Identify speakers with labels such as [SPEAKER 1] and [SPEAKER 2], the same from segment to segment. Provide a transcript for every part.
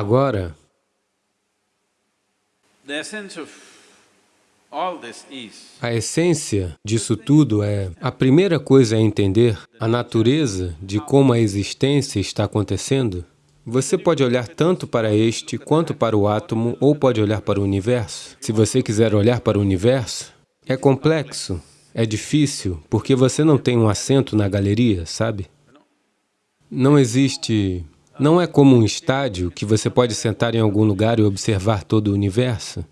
[SPEAKER 1] Agora, a essência disso tudo é, a primeira coisa é entender a natureza de como a existência está acontecendo. Você pode olhar tanto para este quanto para o átomo, ou pode olhar para o universo. Se você quiser olhar para o universo, é complexo, é difícil, porque você não tem um assento na galeria, sabe? Não existe... Não é como um estádio que você pode sentar em algum lugar e observar todo o universo.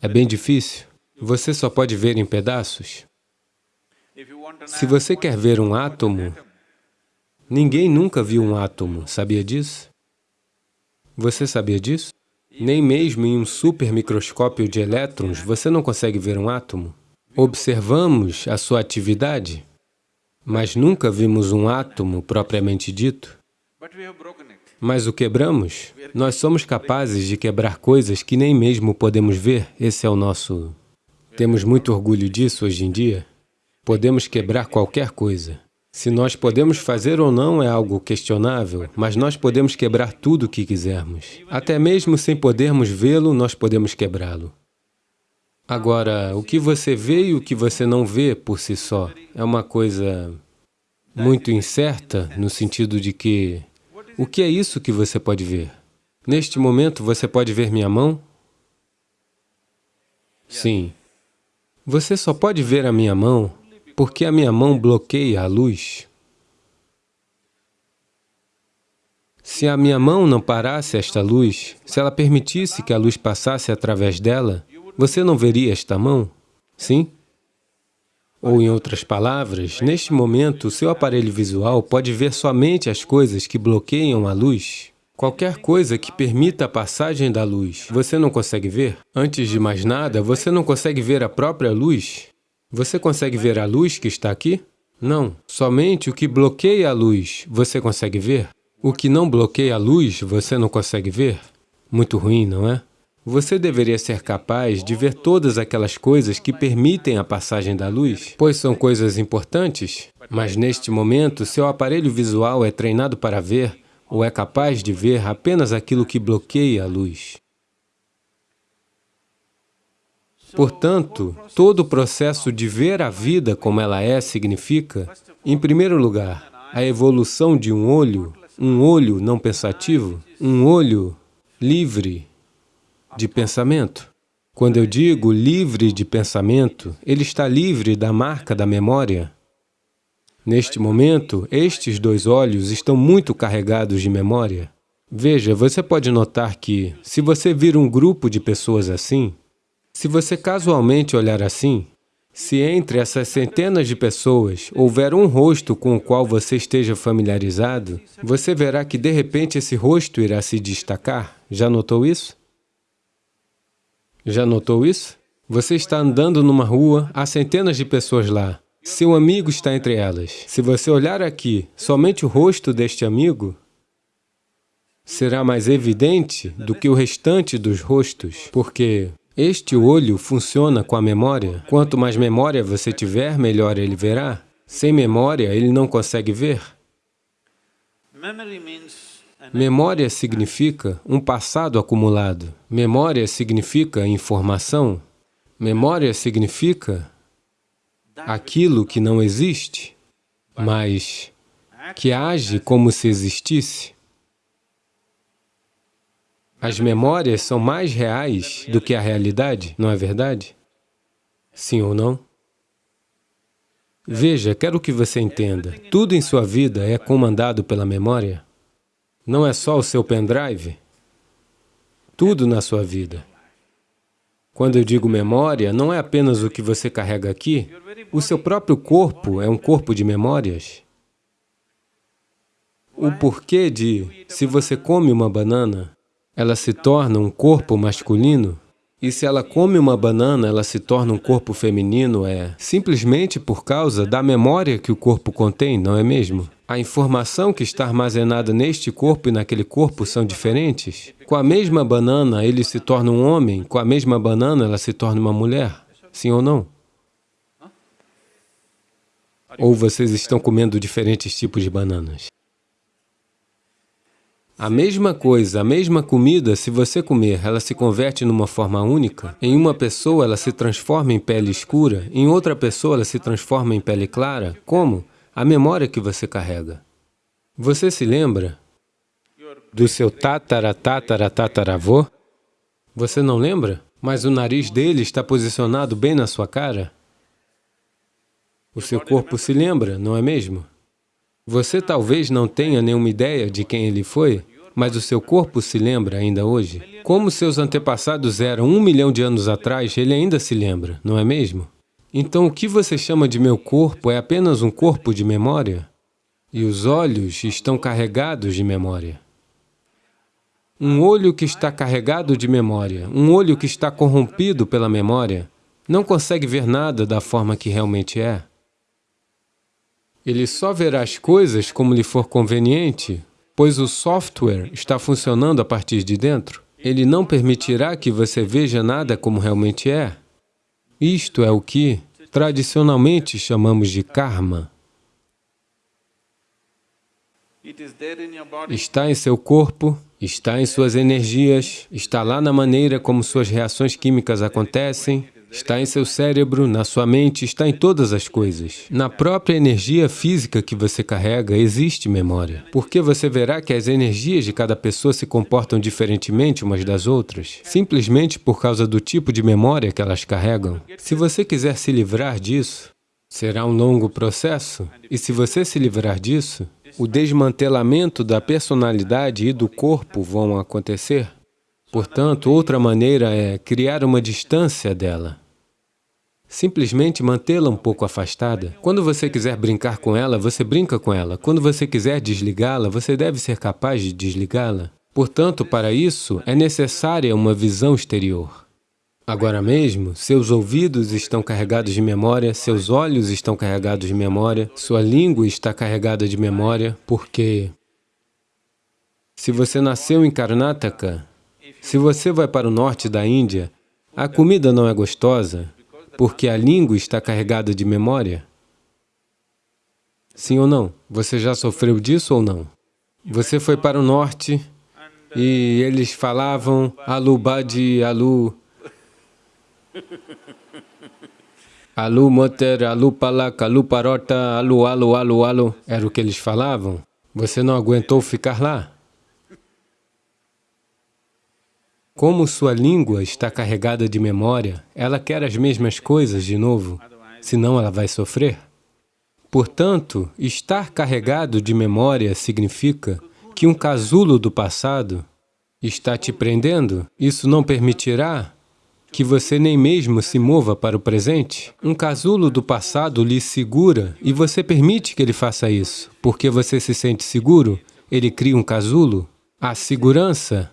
[SPEAKER 1] É bem difícil. Você só pode ver em pedaços. Se você quer ver um átomo, ninguém nunca viu um átomo, sabia disso? Você sabia disso? Nem mesmo em um supermicroscópio de elétrons você não consegue ver um átomo. Observamos a sua atividade, mas nunca vimos um átomo propriamente dito. Mas o quebramos? Nós somos capazes de quebrar coisas que nem mesmo podemos ver. Esse é o nosso... Temos muito orgulho disso hoje em dia. Podemos quebrar qualquer coisa. Se nós podemos fazer ou não é algo questionável, mas nós podemos quebrar tudo o que quisermos. Até mesmo sem podermos vê-lo, nós podemos quebrá-lo. Agora, o que você vê e o que você não vê por si só é uma coisa muito incerta, no sentido de que o que é isso que você pode ver? Neste momento, você pode ver minha mão? Sim. Você só pode ver a minha mão porque a minha mão bloqueia a luz. Se a minha mão não parasse esta luz, se ela permitisse que a luz passasse através dela, você não veria esta mão? Sim? Ou, em outras palavras, neste momento, seu aparelho visual pode ver somente as coisas que bloqueiam a luz. Qualquer coisa que permita a passagem da luz, você não consegue ver? Antes de mais nada, você não consegue ver a própria luz? Você consegue ver a luz que está aqui? Não. Somente o que bloqueia a luz, você consegue ver? O que não bloqueia a luz, você não consegue ver? Muito ruim, não é? Você deveria ser capaz de ver todas aquelas coisas que permitem a passagem da luz, pois são coisas importantes, mas neste momento seu aparelho visual é treinado para ver ou é capaz de ver apenas aquilo que bloqueia a luz. Portanto, todo o processo de ver a vida como ela é significa, em primeiro lugar, a evolução de um olho, um olho não pensativo, um olho livre de pensamento. Quando eu digo livre de pensamento, ele está livre da marca da memória. Neste momento, estes dois olhos estão muito carregados de memória. Veja, você pode notar que, se você vir um grupo de pessoas assim, se você casualmente olhar assim, se entre essas centenas de pessoas houver um rosto com o qual você esteja familiarizado, você verá que de repente esse rosto irá se destacar. Já notou isso? Já notou isso? Você está andando numa rua, há centenas de pessoas lá. Seu amigo está entre elas. Se você olhar aqui, somente o rosto deste amigo será mais evidente do que o restante dos rostos, porque este olho funciona com a memória. Quanto mais memória você tiver, melhor ele verá. Sem memória, ele não consegue ver. Memória significa um passado acumulado. Memória significa informação. Memória significa aquilo que não existe, mas que age como se existisse. As memórias são mais reais do que a realidade, não é verdade? Sim ou não? Veja, quero que você entenda, tudo em sua vida é comandado pela memória. Não é só o seu pendrive, tudo na sua vida. Quando eu digo memória, não é apenas o que você carrega aqui, o seu próprio corpo é um corpo de memórias. O porquê de, se você come uma banana, ela se torna um corpo masculino, e se ela come uma banana, ela se torna um corpo feminino, é simplesmente por causa da memória que o corpo contém, não é mesmo? A informação que está armazenada neste corpo e naquele corpo são diferentes. Com a mesma banana, ele se torna um homem, com a mesma banana, ela se torna uma mulher. Sim ou não? Ou vocês estão comendo diferentes tipos de bananas? A mesma coisa, a mesma comida, se você comer, ela se converte numa forma única. Em uma pessoa, ela se transforma em pele escura, em outra pessoa, ela se transforma em pele clara. Como? A memória que você carrega. Você se lembra do seu tatara tatara tataravô? Você não lembra? Mas o nariz dele está posicionado bem na sua cara? O seu corpo se lembra, não é mesmo? Você talvez não tenha nenhuma ideia de quem ele foi, mas o seu corpo se lembra ainda hoje. Como seus antepassados eram um milhão de anos atrás, ele ainda se lembra, não é mesmo? Então, o que você chama de meu corpo é apenas um corpo de memória? E os olhos estão carregados de memória. Um olho que está carregado de memória, um olho que está corrompido pela memória, não consegue ver nada da forma que realmente é. Ele só verá as coisas como lhe for conveniente, pois o software está funcionando a partir de dentro. Ele não permitirá que você veja nada como realmente é. Isto é o que, tradicionalmente, chamamos de karma. Está em seu corpo, está em suas energias, está lá na maneira como suas reações químicas acontecem, Está em seu cérebro, na sua mente, está em todas as coisas. Na própria energia física que você carrega, existe memória. Porque você verá que as energias de cada pessoa se comportam diferentemente umas das outras, simplesmente por causa do tipo de memória que elas carregam. Se você quiser se livrar disso, será um longo processo. E se você se livrar disso, o desmantelamento da personalidade e do corpo vão acontecer. Portanto, outra maneira é criar uma distância dela. Simplesmente mantê-la um pouco afastada. Quando você quiser brincar com ela, você brinca com ela. Quando você quiser desligá-la, você deve ser capaz de desligá-la. Portanto, para isso, é necessária uma visão exterior. Agora mesmo, seus ouvidos estão carregados de memória, seus olhos estão carregados de memória, sua língua está carregada de memória, porque se você nasceu em Karnataka, se você vai para o norte da Índia, a comida não é gostosa porque a língua está carregada de memória? Sim ou não? Você já sofreu disso ou não? Você foi para o norte e eles falavam alu badi, alu... Alu moter, alu palak, alu parota, alu, alu, alu, alu. Era o que eles falavam? Você não aguentou ficar lá? Como sua língua está carregada de memória, ela quer as mesmas coisas de novo, senão ela vai sofrer. Portanto, estar carregado de memória significa que um casulo do passado está te prendendo. Isso não permitirá que você nem mesmo se mova para o presente. Um casulo do passado lhe segura e você permite que ele faça isso. Porque você se sente seguro, ele cria um casulo. A segurança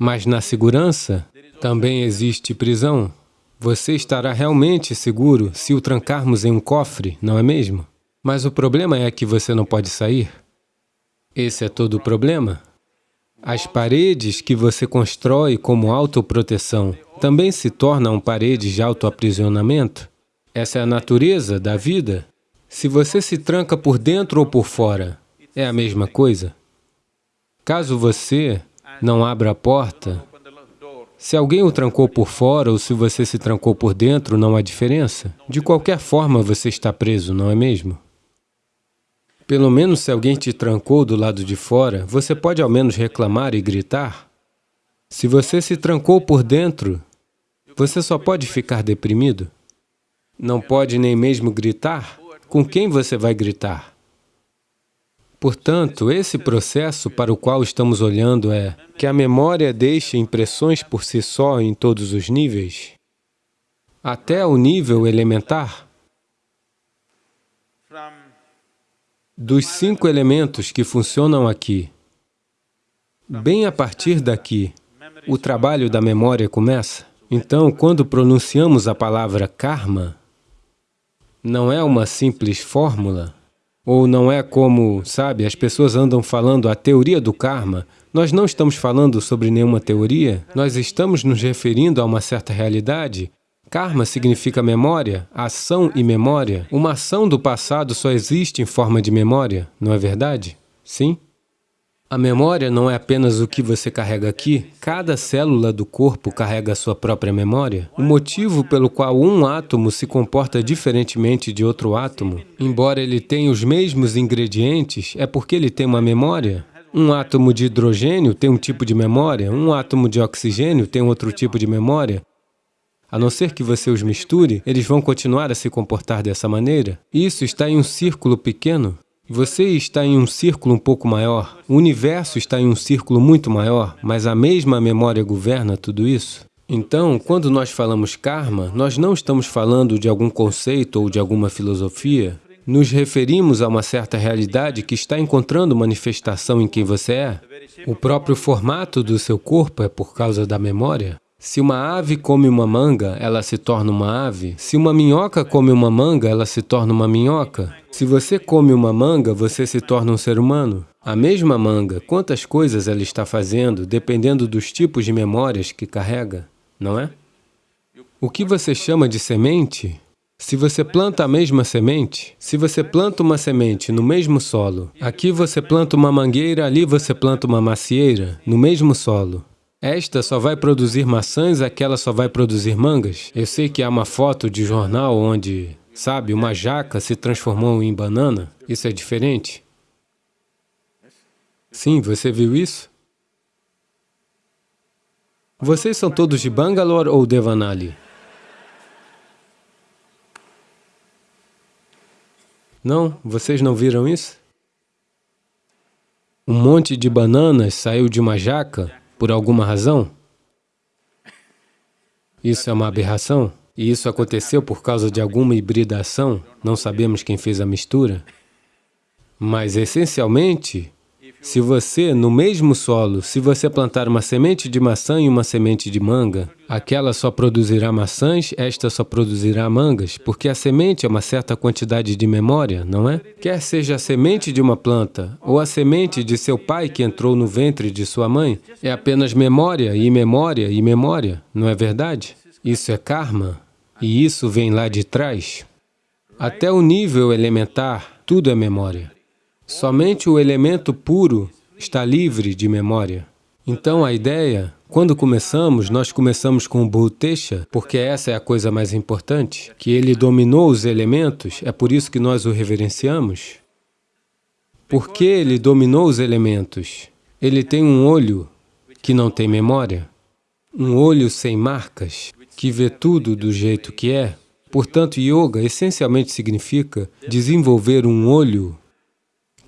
[SPEAKER 1] mas na segurança também existe prisão. Você estará realmente seguro se o trancarmos em um cofre, não é mesmo? Mas o problema é que você não pode sair. Esse é todo o problema. As paredes que você constrói como autoproteção também se tornam paredes de autoaprisionamento. Essa é a natureza da vida. Se você se tranca por dentro ou por fora, é a mesma coisa. Caso você não abra a porta, se alguém o trancou por fora ou se você se trancou por dentro, não há diferença. De qualquer forma, você está preso, não é mesmo? Pelo menos se alguém te trancou do lado de fora, você pode ao menos reclamar e gritar. Se você se trancou por dentro, você só pode ficar deprimido. Não pode nem mesmo gritar. Com quem você vai gritar? Portanto, esse processo para o qual estamos olhando é que a memória deixa impressões por si só em todos os níveis, até o nível elementar. Dos cinco elementos que funcionam aqui, bem a partir daqui, o trabalho da memória começa. Então, quando pronunciamos a palavra karma, não é uma simples fórmula, ou não é como, sabe, as pessoas andam falando a teoria do karma. Nós não estamos falando sobre nenhuma teoria, nós estamos nos referindo a uma certa realidade. Karma significa memória, ação e memória. Uma ação do passado só existe em forma de memória, não é verdade? Sim? A memória não é apenas o que você carrega aqui. Cada célula do corpo carrega a sua própria memória. O motivo pelo qual um átomo se comporta diferentemente de outro átomo, embora ele tenha os mesmos ingredientes, é porque ele tem uma memória. Um átomo de hidrogênio tem um tipo de memória, um átomo de oxigênio tem outro tipo de memória. A não ser que você os misture, eles vão continuar a se comportar dessa maneira. Isso está em um círculo pequeno. Você está em um círculo um pouco maior. O universo está em um círculo muito maior, mas a mesma memória governa tudo isso. Então, quando nós falamos karma, nós não estamos falando de algum conceito ou de alguma filosofia. Nos referimos a uma certa realidade que está encontrando manifestação em quem você é. O próprio formato do seu corpo é por causa da memória. Se uma ave come uma manga, ela se torna uma ave. Se uma minhoca come uma manga, ela se torna uma minhoca. Se você come uma manga, você se torna um ser humano. A mesma manga, quantas coisas ela está fazendo, dependendo dos tipos de memórias que carrega, não é? O que você chama de semente, se você planta a mesma semente, se você planta uma semente no mesmo solo, aqui você planta uma mangueira, ali você planta uma macieira, no mesmo solo, esta só vai produzir maçãs, aquela só vai produzir mangas. Eu sei que há uma foto de jornal onde, sabe, uma jaca se transformou em banana. Isso é diferente? Sim, você viu isso? Vocês são todos de Bangalore ou Devanali? Não? Vocês não viram isso? Um monte de bananas saiu de uma jaca por alguma razão? Isso é uma aberração? E isso aconteceu por causa de alguma hibridação? Não sabemos quem fez a mistura? Mas, essencialmente, se você, no mesmo solo, se você plantar uma semente de maçã e uma semente de manga, aquela só produzirá maçãs, esta só produzirá mangas, porque a semente é uma certa quantidade de memória, não é? Quer seja a semente de uma planta ou a semente de seu pai que entrou no ventre de sua mãe, é apenas memória e memória e memória, não é verdade? Isso é karma, e isso vem lá de trás. Até o nível elementar, tudo é memória. Somente o elemento puro está livre de memória. Então, a ideia, quando começamos, nós começamos com o Bhutesha, porque essa é a coisa mais importante, que ele dominou os elementos, é por isso que nós o reverenciamos. Porque ele dominou os elementos? Ele tem um olho que não tem memória, um olho sem marcas, que vê tudo do jeito que é. Portanto, yoga essencialmente significa desenvolver um olho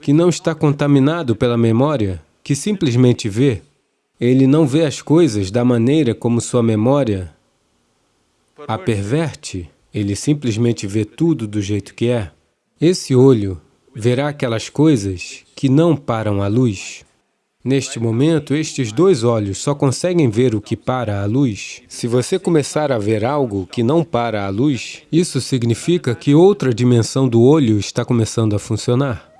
[SPEAKER 1] que não está contaminado pela memória, que simplesmente vê, ele não vê as coisas da maneira como sua memória a perverte, ele simplesmente vê tudo do jeito que é. Esse olho verá aquelas coisas que não param a luz. Neste momento, estes dois olhos só conseguem ver o que para a luz. Se você começar a ver algo que não para a luz, isso significa que outra dimensão do olho está começando a funcionar.